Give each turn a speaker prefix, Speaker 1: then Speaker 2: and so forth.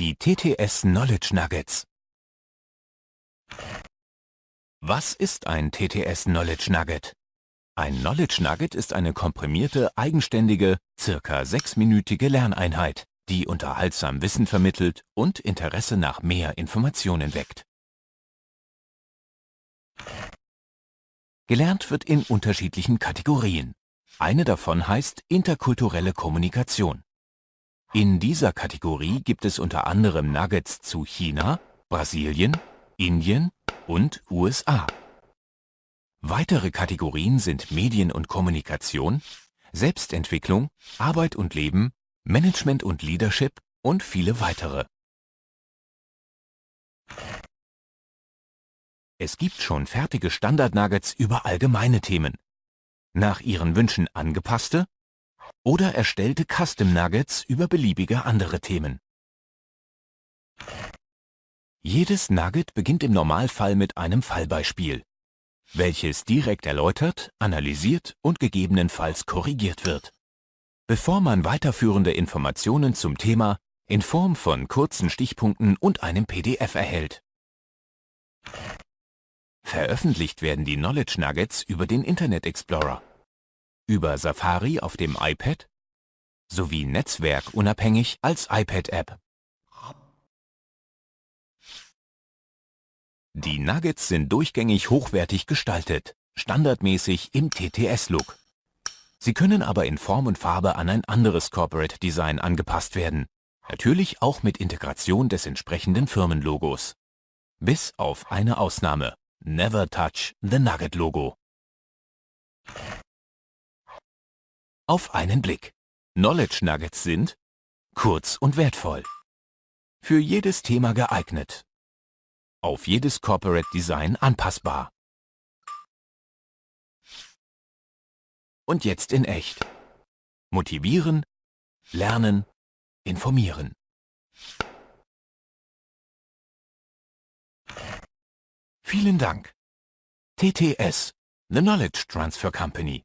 Speaker 1: Die TTS Knowledge Nuggets. Was ist ein TTS Knowledge Nugget? Ein Knowledge Nugget ist eine komprimierte, eigenständige, circa sechsminütige Lerneinheit, die unterhaltsam Wissen vermittelt und Interesse nach mehr Informationen weckt. Gelernt wird in unterschiedlichen Kategorien. Eine davon heißt interkulturelle Kommunikation. In dieser Kategorie gibt es unter anderem Nuggets zu China, Brasilien, Indien und USA. Weitere Kategorien sind Medien und Kommunikation, Selbstentwicklung, Arbeit und Leben, Management und Leadership und viele weitere. Es gibt schon fertige Standard-Nuggets über allgemeine Themen. Nach Ihren Wünschen angepasste oder erstellte Custom Nuggets über beliebige andere Themen. Jedes Nugget beginnt im Normalfall mit einem Fallbeispiel, welches direkt erläutert, analysiert und gegebenenfalls korrigiert wird. Bevor man weiterführende Informationen zum Thema in Form von kurzen Stichpunkten und einem PDF erhält. Veröffentlicht werden die Knowledge Nuggets über den Internet Explorer, über Safari auf dem iPad sowie netzwerkunabhängig als iPad-App. Die Nuggets sind durchgängig hochwertig gestaltet, standardmäßig im TTS-Look. Sie können aber in Form und Farbe an ein anderes Corporate Design angepasst werden, natürlich auch mit Integration des entsprechenden Firmenlogos. Bis auf eine Ausnahme. Never touch the Nugget Logo. Auf einen Blick. Knowledge Nuggets sind kurz und wertvoll. Für jedes Thema geeignet. Auf jedes Corporate Design anpassbar. Und jetzt in echt. Motivieren, lernen, informieren. Vielen Dank. TTS, The Knowledge Transfer Company.